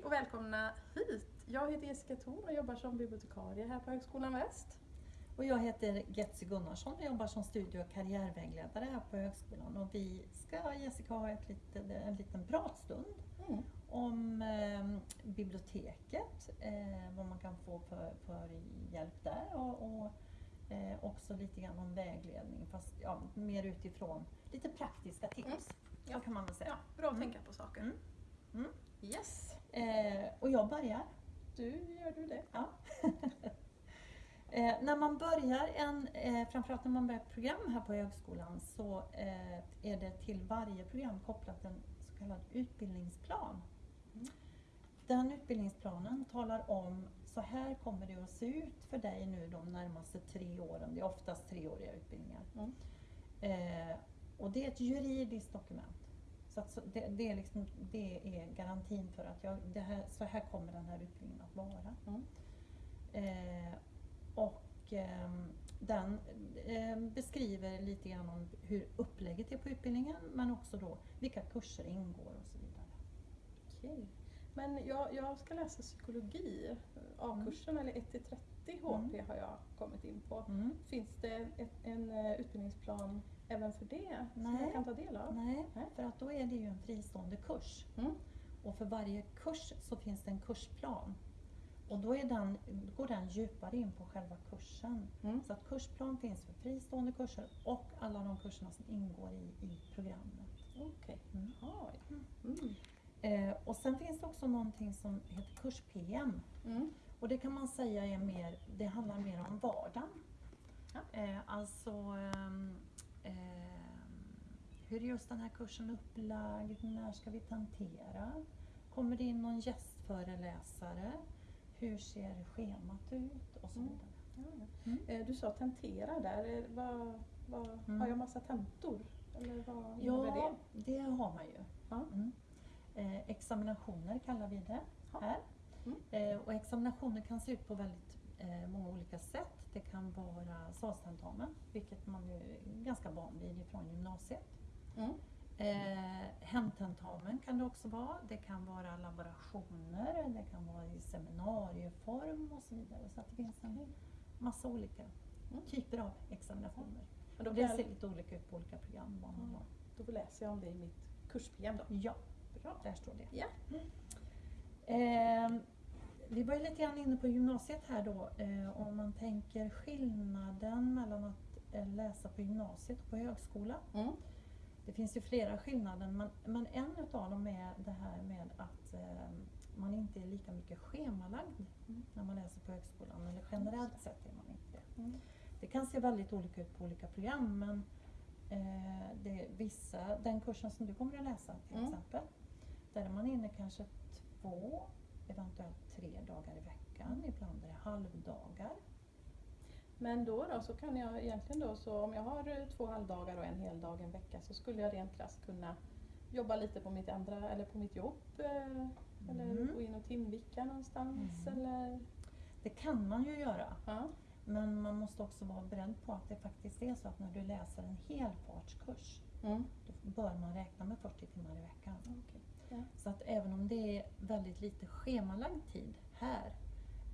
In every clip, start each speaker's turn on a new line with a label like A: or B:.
A: Hej och välkomna hit! Jag heter Jessica Thorn och jobbar som bibliotekarie här på Högskolan Väst.
B: Och jag heter Getsy Gunnarsson och jobbar som studie och karriärvägledare här på högskolan. Och vi ska, Jessica, ha ett lite, en liten pratstund
A: Mm.
B: om eh, biblioteket, eh, vad man kan få för, för hjälp där och, och eh, också lite grann om vägledning fast ja, mer utifrån lite praktiska tips.
A: Mm.
B: Så kan man väl säga.
A: Ja, bra att
B: Mm.
A: tänka på saker.
B: Mm.
A: Yes,
B: Eh, och jag börjar.
A: du gör du det.
B: Ja. eh, när man börjar en, eh, framförallt när man börjar ett program här på högskolan så eh, är det till varje program kopplat en så kallad utbildningsplan.
A: Mm.
B: Den utbildningsplanen talar om så här kommer det att se ut för dig nu de närmaste tre åren. Det är oftast treåriga utbildningar.
A: Mm.
B: Eh, och det är ett juridiskt dokument. Så, så det, det, är liksom, det är garantin för att jag, det här, så här kommer den här utbildningen att vara.
A: Mm.
B: Eh, och ehm, den eh, beskriver lite grann om hur upplägget är på utbildningen men också då vilka kurser ingår och så vidare.
A: Okej. Men jag, jag ska läsa psykologi, A-kursen eller 1-30 HP har jag kommit in på.
B: Mm.
A: Finns det ett, en eh, utbildningsplan även för det som
B: Nej.
A: jag kan ta del av?
B: Nej,
A: Nej.
B: för att då är det ju en fristående kurs.
A: Mm.
B: Och för varje kurs så finns det en kursplan. Och då den, går den djupare in på själva kursen.
A: Mm.
B: Så att kursplan finns för fristående kurser och alla de kurserna som ingår i, i programmet.
A: Okej. Jaha.
B: Mm.
A: Mm.
B: Eh, och sen finns det också någonting som heter kurs-PM.
A: Mm.
B: Och det kan man säga är mer, det handlar mer om vardagen.
A: Ja.
B: Eh, alltså ehm, hur är just den här kursen upplagd? När ska vi tentera? Kommer det in någon gästföreläsare? Hur ser schemat ut? Och så
A: Mm.
B: vidare.
A: Ja, ja.
B: Mm.
A: Eh, Du sa tentera där. Eh, Vad, vad,
B: Mm.
A: Har jag massa tentor? Eller vad
B: Ja,
A: det?
B: det har man ju.
A: Ja.
B: Mm. Eh, examinationer kallar vi det här.
A: Mm.
B: Eh, och examinationer kan se ut på väldigt eh, många olika sätt. Det kan vara salstentamen, vilket man är ganska van vid från gymnasiet.
A: Mm.
B: Eh, hemtentamen kan det också vara. Det kan vara laborationer, det kan vara i seminarieform och så vidare. Så det finns en massa olika
A: Mm.
B: typer av examinationer.
A: Men då,
B: det ser lite olika ut på olika program. Vad man
A: Mm. då läser jag om det i mitt kursprogram då.
B: Ja,
A: Bra.
B: där står det.
A: Ja.
B: Eh, vi var ju lite grann inne på gymnasiet här då. Eh, om man tänker skillnaden mellan att eh, läsa på gymnasiet och på högskola.
A: Mm.
B: Det finns ju flera skillnader men, men en utav dem är det här med att eh, man inte är lika mycket schemalagd
A: Mm.
B: när man läser på högskolan. Eller generellt sett är man inte det.
A: Mm.
B: Det kan se väldigt olika ut på olika program men det vissa, den kursen som du kommer att läsa till
A: Mm.
B: exempel, där är man inne kanske två, eventuellt tre dagar i veckan, ibland är det halvdagar.
A: Men då, då så kan jag egentligen då, så om jag har eh, två halvdagar och en hel dag en vecka så skulle jag rent krasst kunna jobba lite på mitt andra, eller på mitt jobb. Eh, eller
B: Mm.
A: gå in och timvika någonstans
B: Mm.
A: eller...
B: Det kan man ju göra,
A: Ja.
B: men man måste också vara beredd på att det faktiskt är så att när du läser en helfartskurs,
A: Mm.
B: då bör man räkna med 40 timmar i veckan.
A: Okej.
B: Så att även om det är väldigt lite schemalagd tid här,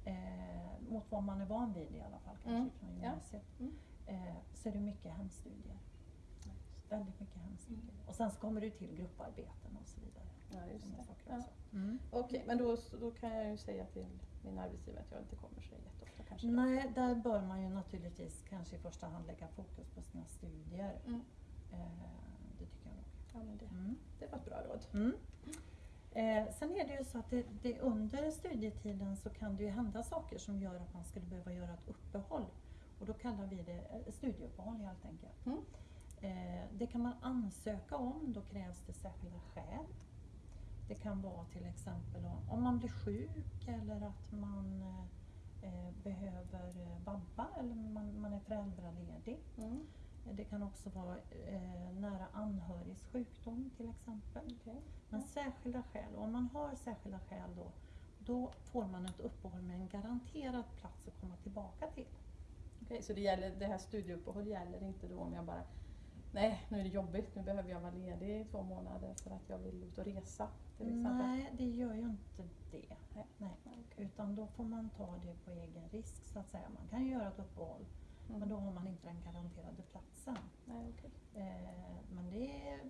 B: eh, mot vad man är van vid i alla fall, kanske
A: Mm,
B: från
A: ja.
B: gymnasiet,
A: Mm.
B: eh, så är det mycket hemstudier.
A: Ja,
B: Väldigt mycket hemstudier.
A: Mm.
B: Och sen så kommer det till grupparbeten och så vidare.
A: Ja, just det.
B: saker
A: Ja.
B: också. Mm.
A: Okej, men då, då kan jag ju säga till min arbetsgivare att jag inte kommer så jätteofta kanske. då.
B: Nej, där bör man ju naturligtvis kanske i första hand lägga fokus på sina studier.
A: Mm.
B: Eh, det tycker jag nog.
A: Ja, men det,
B: Mm.
A: det var ett bra råd.
B: Eh, sen är det ju så att det, det under studietiden så kan det ju hända saker som gör att man skulle behöva göra ett uppehåll. Och då kallar vi det eh, studieuppehåll helt enkelt.
A: Mm.
B: Eh, det kan man ansöka om, då krävs det särskilda skäl. Det kan vara till exempel om, om man blir sjuk eller att man eh, eh, behöver eh, vabba eller man, man är föräldraledig.
A: Mm.
B: Det kan också vara eh, nära anhörigs sjukdom till exempel.
A: Okej.
B: Men
A: Ja.
B: särskilda skäl, och om man har särskilda skäl då, då får man ett uppehåll med en garanterad plats att komma tillbaka till.
A: Okej, så det, gäller, det här studieuppehåll gäller inte då om jag bara Nej, nu är det jobbigt, nu behöver jag vara ledig i två månader för att jag vill ut och resa till exempel.
B: Nej, det gör ju inte det. får man ta det på egen risk så att säga. Man kan ju göra ett uppehåll
A: Mm.
B: men då har man inte den garanterade platsen.
A: Nej, okej.
B: Eh, men det är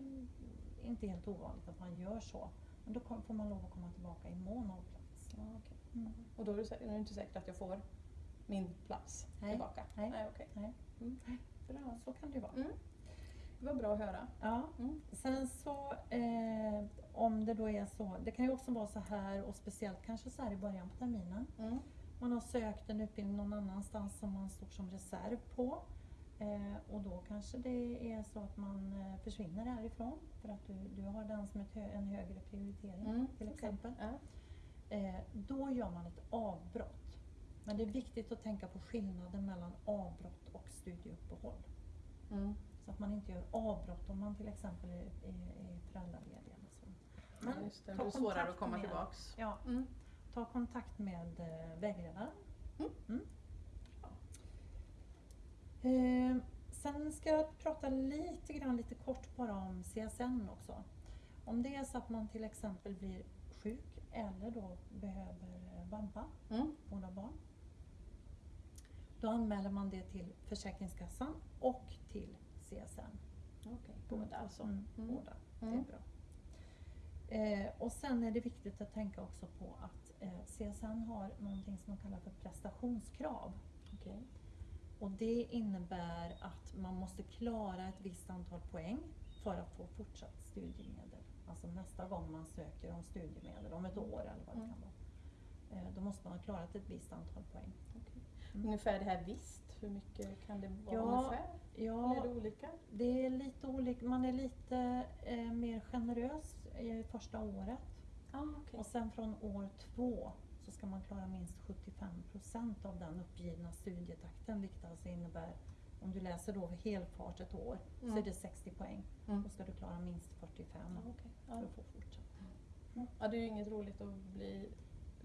B: inte helt ovanligt att man gör så. Men då får man lov att komma tillbaka i mån av plats.
A: Ja, okej.
B: Mm.
A: Och då är det, är det inte säkert att jag får min plats
B: Nej.
A: tillbaka?
B: Nej.
A: Nej okej.
B: Nej.
A: Mm. Bra.
B: Så kan det ju vara.
A: Mm. Det var bra att höra.
B: Ja.
A: Mm.
B: Sen så eh, om det då är så, det kan ju också vara så här och speciellt kanske så här i början på terminen.
A: Mm.
B: Man har sökt en utbildning någon annanstans som man står som reserv på. Eh, och då kanske det är så att man eh, försvinner härifrån för att du, du har den som ett hö, en högre prioritering
A: Mm.
B: till exempel.
A: Ja.
B: Eh, då gör man ett avbrott. Men det är viktigt att tänka på skillnaden mellan avbrott och studieuppehåll.
A: Mm.
B: Så att man inte gör avbrott om man till exempel är, är, är föräldraledig. Så.
A: Ja, just det. Det blir svårare att komma
B: med-
A: tillbaks.
B: Ja,
A: Mm.
B: Ta kontakt med eh, vägledaren.
A: Mm.
B: Ja. Eh, sen ska jag prata lite grann, lite kort bara om CSN också. Om det är så att man till exempel blir sjuk eller då behöver eh, vabba,
A: Mm.
B: vårda barn. Då anmäler man det till Försäkringskassan och till CSN.
A: Okej, båda alltså.
B: Mm,
A: Mm.
B: Båda, det är
A: Mm.
B: bra. Eh, och sen är det viktigt att tänka också på att eh, CSN har någonting som de kallar för prestationskrav.
A: Okej.
B: Och det innebär att man måste klara ett visst antal poäng för att få fortsatt studiemedel. Alltså nästa gång man söker om studiemedel, om ett år eller vad det
A: Mm.
B: kan vara. Eh, då måste man ha klarat ett visst antal poäng.
A: okej.
B: Mm.
A: Ungefär det här visst, hur mycket kan det vara
B: Ja,
A: ungefär?
B: Ja,
A: Eller är det olika?
B: det är lite olika. Man är lite eh, mer generös i första året.
A: Ah, okej.
B: Och sen från år två så ska man klara minst 75% av den uppgivna studietakten vilket alltså innebär om du läser då helfart ett år så
A: Mm.
B: är det 60 poäng.
A: Mm.
B: Då ska du klara minst 45
A: Ja, okej.
B: för att få fortsätta.
A: ja, det är ju inget roligt att bli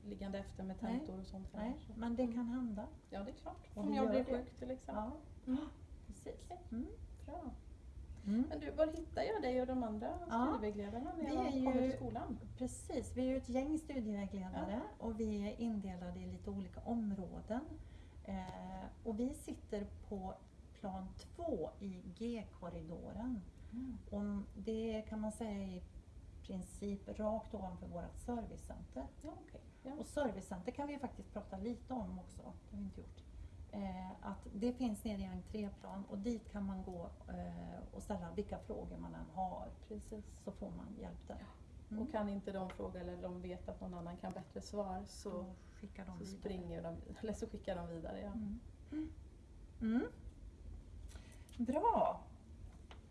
A: liggande efter med tentor och sånt. här,
B: Nej, men det kan hända.
A: Ja, det är klart. Om jag blir sjuk till exempel.
B: Ja,
A: Mm.
B: precis.
A: Okej.
B: Mm.
A: Bra.
B: Mm.
A: Men du, var hittar jag dig och de andra
B: Ja,
A: studievägledarna när
B: vi
A: jag
B: ju-
A: kommer till skolan?
B: Precis, vi är ju ett gäng studievägledare och vi är indelade i lite olika områden. Eh, och vi sitter på plan två i G-korridoren. Och det kan man säga i princip rakt ovanför vårt servicecenter.
A: Ja, okej. Ja.
B: Och servicecenter kan vi faktiskt prata lite om också, det har vi inte gjort. Eh, att det finns nere i entréplan och dit kan man gå eh, och ställa vilka frågor man än har.
A: Precis.
B: Så får man hjälp där. Mm.
A: Och kan inte de fråga eller de vet att någon annan kan bättre svar så,
B: så skickar de
A: så
B: vidare.
A: springer de eller så skickar de vidare. Ja.
B: Mm. Mm. Bra!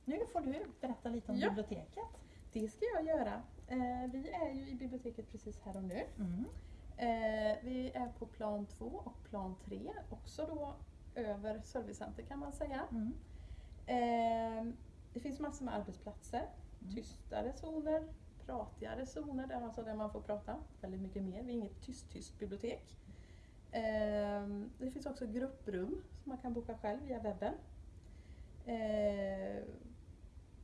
B: Nu får du berätta lite om
A: Ja.
B: biblioteket.
A: Det ska jag göra. Eh, vi är ju i biblioteket precis här och nu.
B: Mm.
A: Eh, vi är på plan två och plan tre, också då över servicecenter kan man säga.
B: Mm.
A: Eh, det finns massor med arbetsplatser,
B: Mm.
A: tystare zoner, pratigare zoner, där, alltså där man får prata väldigt mycket mer. Vi är inget tyst-tyst bibliotek. Eh, det finns också grupprum som man kan boka själv via webben. Eh,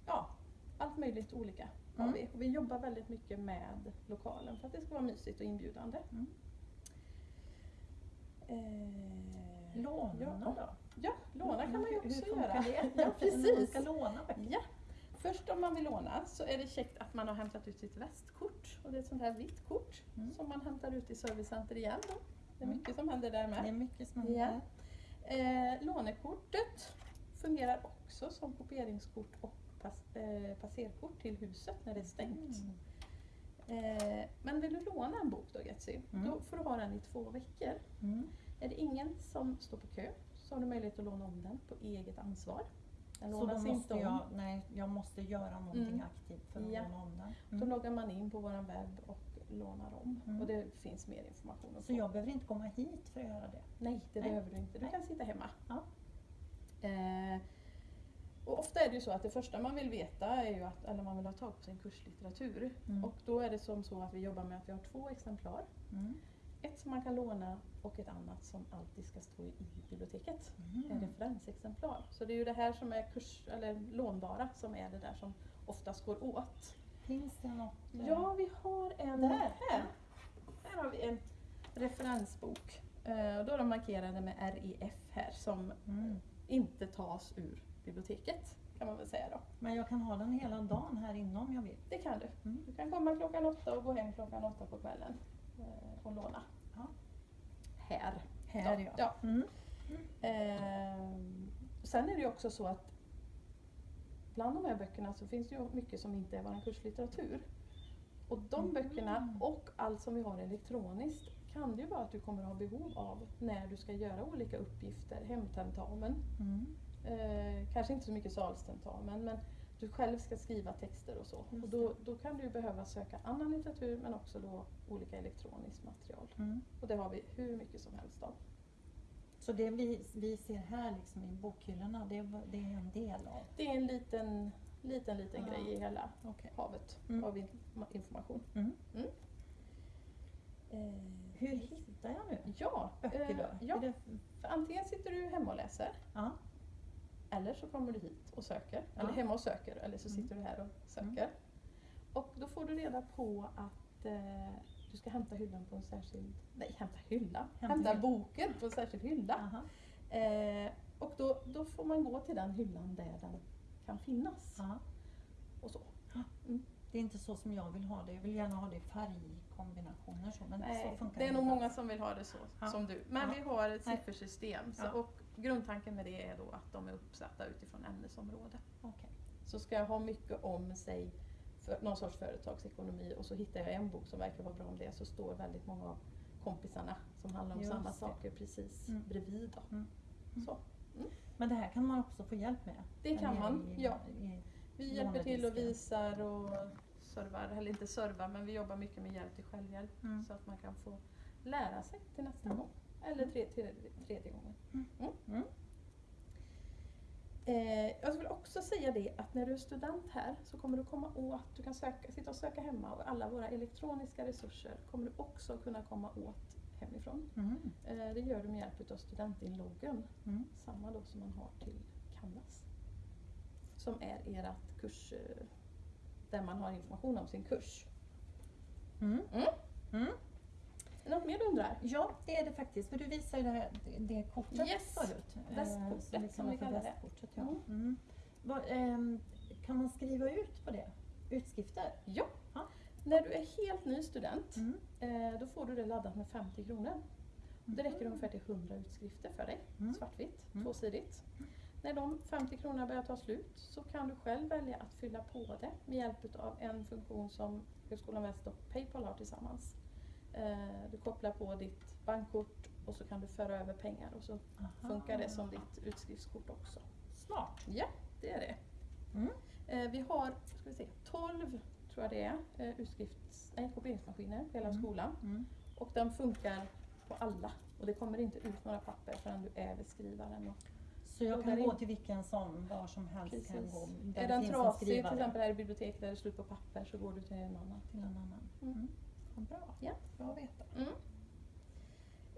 A: ja, allt möjligt olika har
B: Mm.
A: vi. Och vi jobbar väldigt mycket med lokalen för att det ska vara mysigt och inbjudande.
B: Mm.
A: Eh,
B: Låna
A: ja,
B: då?
A: Ja, låna kan man ju
B: Hur-
A: också
B: hur funkar
A: göra.
B: Det?
A: Ja,
B: När man
A: precis.
B: ska låna böcker?
A: Ja. Först om man vill låna så är det käckt att man har hämtat ut sitt västkort. Och det är ett sånt här vitt kort
B: Mm.
A: som man hämtar ut i servicecenter igen. Då. Det är
B: Mm.
A: mycket som händer där
B: Det är
A: med.
B: mycket som
A: Ja.
B: händer.
A: Eh, lånekortet fungerar också som kopieringskort och pass, eh, passerkort till huset när det är stängt.
B: Mm.
A: Eh, men vill du låna en bok då Getsy,
B: Mm.
A: då får du ha den i två veckor.
B: Mm.
A: Är det ingen som står på kö så har du möjlighet att låna om den på eget ansvar. Den
B: Så då
A: lånas
B: måste
A: inte om.
B: jag, nej, jag måste göra någonting
A: Mm.
B: aktivt för att
A: Ja.
B: låna om den.
A: Då
B: Mm.
A: loggar man in på vår webb och lånar om.
B: Mm.
A: Och det finns mer information
B: Så jag behöver inte komma hit för att göra det?
A: Nej, det
B: Nej.
A: behöver du inte. Du
B: Nej.
A: kan sitta hemma.
B: Ja.
A: Eh, och ofta är det ju så att det första man vill veta är ju att eller man vill ha tag på sin kurslitteratur.
B: Mm.
A: Och då är det som så att vi jobbar med att vi har två exemplar.
B: Mm.
A: Ett som man kan låna och ett annat som alltid ska stå i biblioteket. En
B: Mm.
A: referensexemplar. Så det är ju det här som är kurs, eller lånbara som är det där som oftast går åt.
B: Finns det något? eh,
A: Ja, vi har en
B: Där.
A: här. Här har vi en referensbok. Eh, och då är de markerade med REF här som
B: Mm.
A: inte tas ur biblioteket kan man väl säga då.
B: Men jag kan ha den hela dagen här inne om jag vill.
A: Det kan du.
B: Mm.
A: Du kan komma klockan åtta och gå hem klockan åtta på kvällen eh, och låna.
B: Ja.
A: Här.
B: Här
A: Ja,
B: ja.
A: ja.
B: Mm.
A: Eh, sen är det ju också så att bland de här böckerna så finns det ju mycket som inte är vår kurslitteratur. Och de
B: Mm.
A: böckerna och allt som vi har elektroniskt kan det ju vara att du kommer att ha behov av när du ska göra olika uppgifter, hemtentamen,
B: Mm.
A: Eh, kanske inte så mycket salstentamen men du själv ska skriva texter och så. Och då, då kan du behöva söka annan litteratur men också då olika elektroniskt material.
B: Mm.
A: Och det har vi hur mycket som helst av.
B: Så det vi, vi ser här liksom i bokhyllorna, det, det är en del av?
A: Det är en liten, liten, liten
B: Ja.
A: grej i hela
B: Okej.
A: havet
B: Mm.
A: av in- information.
B: Mm.
A: Eh,
B: Hur hittar jag nu
A: ja,
B: böcker
A: eh,
B: då?
A: ja,
B: Är det,
A: antingen sitter du hemma och läser
B: ja.
A: Eller så kommer du hit och söker.
B: Ja.
A: Eller hemma och söker eller så
B: Mm.
A: sitter du här och söker. Och då får du reda på att eh, du ska hämta hyllan på en särskild... Nej, hämta hylla!
B: Hämta
A: Hämta,
B: hylla.
A: boken på en särskild hylla.
B: Aha.
A: Eh, och då, då får man gå till den hyllan där den kan finnas.
B: Ja.
A: Och så.
B: Det är inte så som jag vill ha det. Jag vill gärna ha det i färgkombinationer så, men så
A: Nej,
B: funkar
A: det är nog många som vill ha det så,
B: Ja.
A: som du. Men
B: Ja.
A: vi har ett siffersystem så,
B: Ja.
A: och grundtanken med det är då att de är uppsatta utifrån ämnesområde.
B: Okej.
A: Så ska jag ha mycket om sig för någon sorts företagsekonomi och så hittar jag en bok som verkar vara bra om det så står väldigt många av kompisarna som handlar om
B: Just
A: samma
B: det.
A: saker precis
B: Mm.
A: bredvid. Då.
B: Mm. Mm.
A: Så.
B: Men det här kan man också få hjälp med?
A: Det kan man,
B: i-
A: ja.
B: i-
A: Vi hjälper till och visar och servar, eller inte servar men vi jobbar mycket med hjälp till självhjälp
B: Mm.
A: så att man kan få lära sig till nästa
B: Mm.
A: gång. Eller tre, till, tredje gången.
B: Mm.
A: Mm.
B: Mm.
A: Eh, jag skulle också säga det att när du är student här så kommer du komma åt, du kan söka, sitta och söka hemma och alla våra elektroniska resurser kommer du också kunna komma åt hemifrån.
B: Mm.
A: Eh, det gör du med hjälp av studentinloggen,
B: Mm.
A: samma då som man har till Canvas. Som är ert kurs, eh, där man har information om sin kurs.
B: Mm.
A: Mm.
B: Mm.
A: Något mer du undrar?
B: Ja, det är det faktiskt. För du visade ju det, här, det- kortet
A: Yes.
B: förut. eh,
A: Västkortet, som vi kallar det.
B: ja.
A: Mm.
B: Mm. Vad, ehm, kan man skriva ut på det? Utskrifter?
A: Ja.
B: Ja.
A: När du är helt ny student
B: Mm.
A: Eh, då får du det laddat med 50 kronor. Det räcker ungefär till 100 utskrifter för dig,
B: Mm.
A: svartvitt,
B: Mm.
A: tvåsidigt. När de 50 kronorna börjar ta slut så kan du själv välja att fylla på det med hjälp av en funktion som Högskolan Väst och Paypal har tillsammans. Eh, du kopplar på ditt bankkort och så kan du föra över pengar och så
B: Aha.
A: funkar det som ditt utskriftkort också.
B: Smart.
A: Ja, det är det.
B: Mm.
A: Eh, vi har ska vi se, 12 tror jag det är, eh, utskrifts, nej, kopieringsmaskiner på hela
B: Mm.
A: skolan.
B: Mm.
A: Och den funkar på alla. Och det kommer inte ut några papper förrän du är vid skrivaren. Och
B: Så jag kan gå till vilken som, var som helst kan
A: Precis.
B: gå. Där
A: är den trasig, till exempel här i biblioteket där det är slut på papper, så går du till en annan.
B: till en annan.
A: Mm.
B: Mm. Bra.
A: Ja.
B: Bra att veta.
A: Mm.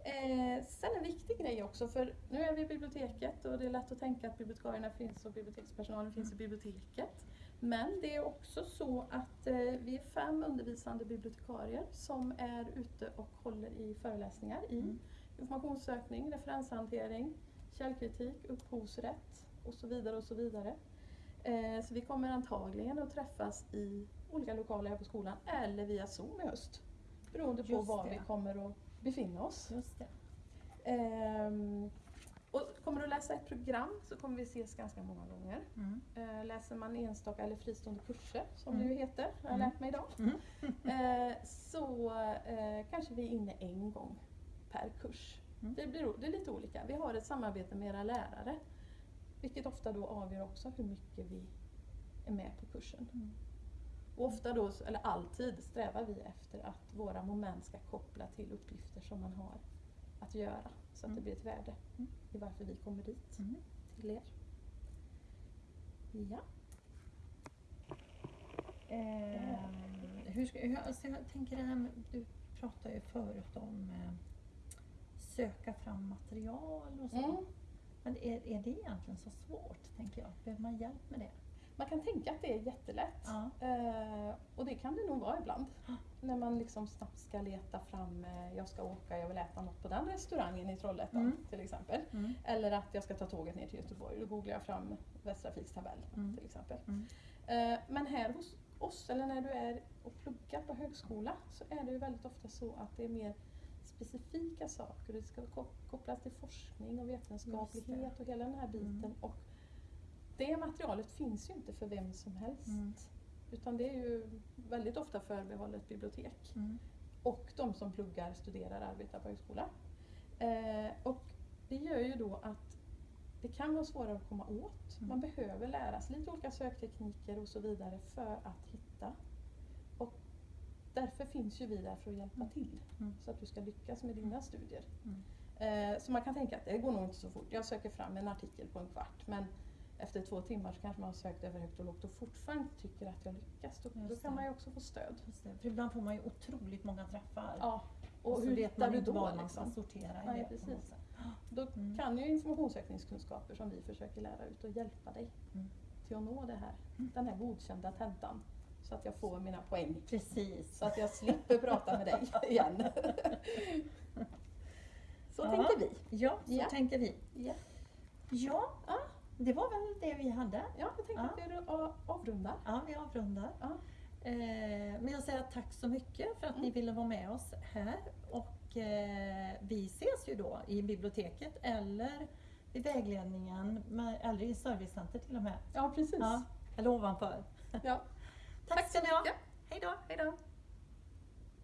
A: Eh, sen en viktig grej också, för nu är vi i biblioteket och det är lätt att tänka att bibliotekarierna finns och bibliotekspersonalen finns i biblioteket. Men det är också så att eh, vi är fem undervisande bibliotekarier som är ute och håller i föreläsningar i
B: Mm.
A: informationssökning, referenshantering, källkritik, upphovsrätt och så vidare och så vidare. Eh, så vi kommer antagligen att träffas i olika lokaler här på skolan eller via Zoom i höst. Beroende på
B: Just
A: var
B: det.
A: vi kommer att befinna oss.
B: Just.
A: Ehm, och kommer du läsa ett program så kommer vi ses ganska många gånger.
B: Mm.
A: Eh, läser man enstaka eller fristående kurser som
B: Mm.
A: det ju heter, har jag
B: Mm.
A: lärt mig idag.
B: Mm.
A: Eh, så eh, kanske vi är inne en gång per kurs.
B: Mm.
A: Det, blir, det är lite olika. Vi har ett samarbete med era lärare. Vilket ofta då avgör också hur mycket vi är med på kursen.
B: Mm.
A: Och ofta då, eller alltid, strävar vi efter att våra moment ska koppla till uppgifter som man har att göra. Så att det
B: Mm.
A: blir ett värde
B: Mm.
A: i varför vi kommer dit
B: Mm.
A: till er. Ja.
B: Ehm, hur ska, hur, alltså jag tänker det här med, du pratade ju förut om eh, söka fram material och så.
A: Mm.
B: Men är, är det egentligen så svårt, tänker jag? Behöver man hjälp med det?
A: Man kan tänka att det är jättelätt.
B: Ja.
A: Eh, och det kan det nog vara ibland.
B: Ja.
A: När man liksom snabbt ska leta fram, eh, jag ska åka, jag vill äta något på den restaurangen i Trollhättan
B: Mm.
A: till exempel.
B: Mm.
A: Eller att jag ska ta tåget ner till Göteborg. Då googlar jag fram Västtrafiks tabell
B: Mm.
A: till exempel.
B: Mm.
A: Eh, men här hos oss, eller när du är och pluggar på högskola, så är det ju väldigt ofta så att det är mer specifika saker. Det ska ko- kopplas till forskning och vetenskaplighet och hela den här biten.
B: Mm.
A: Och det materialet finns ju inte för vem som helst.
B: Mm.
A: Utan det är ju väldigt ofta förbehållet bibliotek.
B: Mm.
A: Och de som pluggar, studerar, arbetar på högskola. Eh, och det gör ju då att det kan vara svårare att komma åt.
B: Mm.
A: Man behöver lära sig lite olika söktekniker och så vidare för att hitta. Finns ju vi där för att hjälpa
B: Mm.
A: till.
B: Mm.
A: Så att du ska lyckas med dina studier.
B: Mm.
A: Eh, så man kan tänka att det går nog inte så fort. Jag söker fram en artikel på en kvart men efter två timmar så kanske man har sökt över högt och lågt och fortfarande tycker att jag lyckas. Då, då kan man ju också få stöd.
B: För ibland får man ju otroligt många träffar.
A: Ja. Och,
B: och
A: hur hittar du då?
B: var man
A: Liksom?
B: sortera
A: Nej,
B: det.
A: precis. Då
B: Mm.
A: kan ju informationssökningskunskaper som vi försöker lära ut och hjälpa dig
B: Mm.
A: till att nå det här,
B: Mm.
A: den här godkända tentan. Så att jag får mina poäng.
B: Precis.
A: Så att jag slipper prata med dig igen. Så
B: Ja.
A: tänkte vi.
B: Ja, så
A: Ja.
B: tänker vi.
A: Ja,
B: Ja,
A: Ja.
B: det var väl det vi hade.
A: ja jag tänkte att vi avrundar.
B: Ja, vi avrundar. Eh, men jag säger tack så mycket för att ni
A: Mm.
B: ville vara med oss här. Och eh, vi ses ju då i biblioteket eller vid vägledningen, eller i servicecenter till och med.
A: Ja, precis.
B: Ja, eller ovanför.
A: Ja.
B: Tack ska ni ha.
A: mycket.
B: Hej då!
A: Hej då.